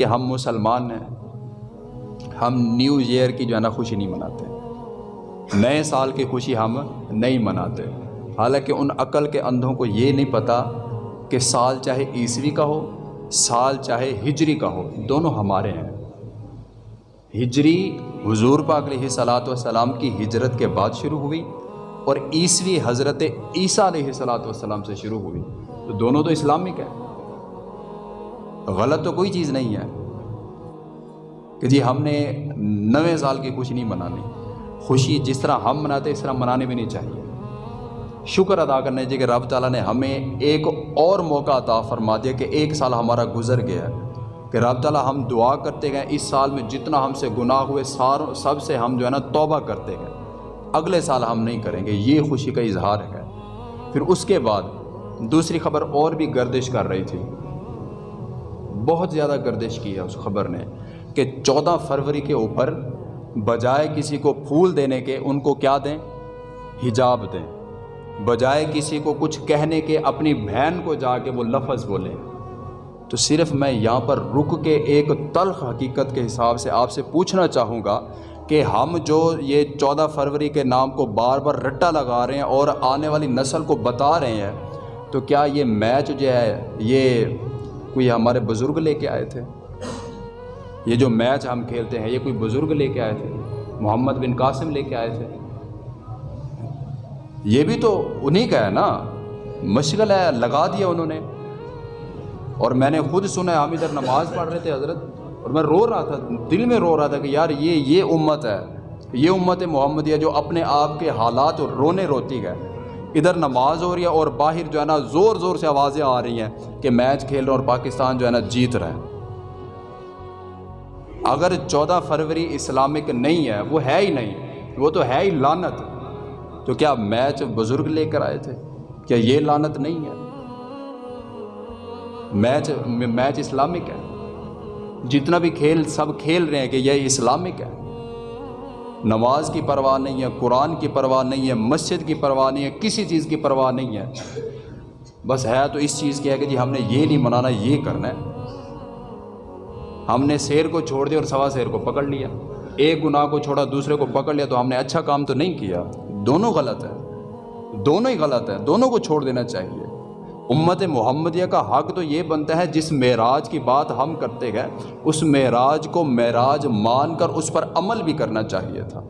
کہ ہم مسلمان ہیں۔ ہم نیو ایئر کی جو ہے نا خوشی نہیں مناتے۔ نئے سال کی خوشی ہم نہیں مناتے۔ حالانکہ ان عقل کے اندھوں کو یہ نہیں پتہ کہ سال چاہے عیسوی کا ہو، سال چاہے ہجری کا ہو، دونوں ہمارے ہیں۔ ہجری حضور پاک علیہ صلاۃ والسلام کی ہجرت کے بعد شروع ہوئی اور عیسوی حضرت عیسیٰ علیہ صلاۃ والسلام سے شروع ہوئی۔ تو دونوں تو اسلامک ہیں۔ غلط تو کوئی چیز نہیں ہے کہ جی ہم نے نویں سال کی خوشی نہیں منانی۔ خوشی جس طرح ہم مناتے اس طرح منانے بھی نہیں چاہیے۔ شکر ادا کرنے چاہیے کہ رب تعالیٰ نے ہمیں ایک اور موقع عطا فرما دیا کہ ایک سال ہمارا گزر گیا ہے۔ کہ رب تعالیٰ ہم دعا کرتے گئے اس سال میں جتنا ہم سے گناہ ہوئے، سار سب سے ہم جو ہے نا توبہ کرتے گئے۔ اگلے سال ہم نہیں کریں گے۔ یہ خوشی کا اظہار ہے۔ پھر اس کے بعد دوسری خبر اور بھی گردش کر رہی تھی۔ بہت زیادہ گردش کی ہے اس خبر نے کہ چودہ فروری کے اوپر بجائے کسی کو پھول دینے کے ان کو کیا دیں؟ حجاب دیں۔ بجائے کسی کو کچھ کہنے کے اپنی بہن کو جا کے وہ لفظ بولیں تو صرف میں یہاں پر رک کے ایک تلخ حقیقت کے حساب سے آپ سے پوچھنا چاہوں گا کہ ہم جو یہ چودہ فروری کے نام کو بار بار رٹا لگا رہے ہیں اور آنے والی نسل کو بتا رہے ہیں، تو کیا یہ میچ جو ہے، یہ کوئی ہمارے بزرگ لے کے آئے تھے۔ یہ جو میچ ہم کھیلتے ہیں، یہ کوئی بزرگ لے کے آئے تھے۔ محمد بن قاسم لے کے آئے تھے۔ یہ بھی تو انہی کا ہے نا۔ مشغل ہے لگا دیا انہوں نے۔ اور میں نے خود سنا ہم ادھر نماز پڑھ رہے تھے حضرت۔ اور میں رو رہا تھا، دل میں رو رہا تھا کہ یار، یہ یہ امت ہے۔ یہ امت محمدیہ جو اپنے آپ کے حالات رونے روتی گئے ادھر نماز ہو رہی ہے اور باہر جو ہے نا زور زور سے آوازیں آ رہی ہیں کہ میچ کھیل رہے اور پاکستان جو ہے نا جیت رہے اگر چودہ فروری اسلامک نہیں ہے، وہ ہے ہی نہیں، وہ تو ہے ہی لانت تو کیا میچ بزرگ لے کر آئے تھے؟ کیا یہ لانت نہیں ہے؟ میچ میچ اسلامک ہے۔ جتنا بھی کھیل، سب کھیل رہے ہیں کہ یہ اسلامک ہے۔ نماز کی پرواہ نہیں ہے، قرآن کی پرواہ نہیں ہے، مسجد کی پرواہ نہیں ہے، کسی چیز کی پرواہ نہیں ہے۔ بس ہے تو اس چیز کی ہے کہ جی ہم نے یہ نہیں منانا، یہ کرنا ہے۔ ہم نے شیر کو چھوڑ دیا اور سوا شیر کو پکڑ لیا۔ ایک گناہ کو چھوڑا، دوسرے کو پکڑ لیا، تو ہم نے اچھا کام تو نہیں کیا۔ دونوں غلط ہے۔ دونوں ہی غلط ہے۔ دونوں کو چھوڑ دینا چاہیے۔ امت محمدیہ کا حق تو یہ بنتا ہے، جس معراج کی بات ہم کرتے گئے اس معراج کو معراج مان کر اس پر عمل بھی کرنا چاہیے تھا۔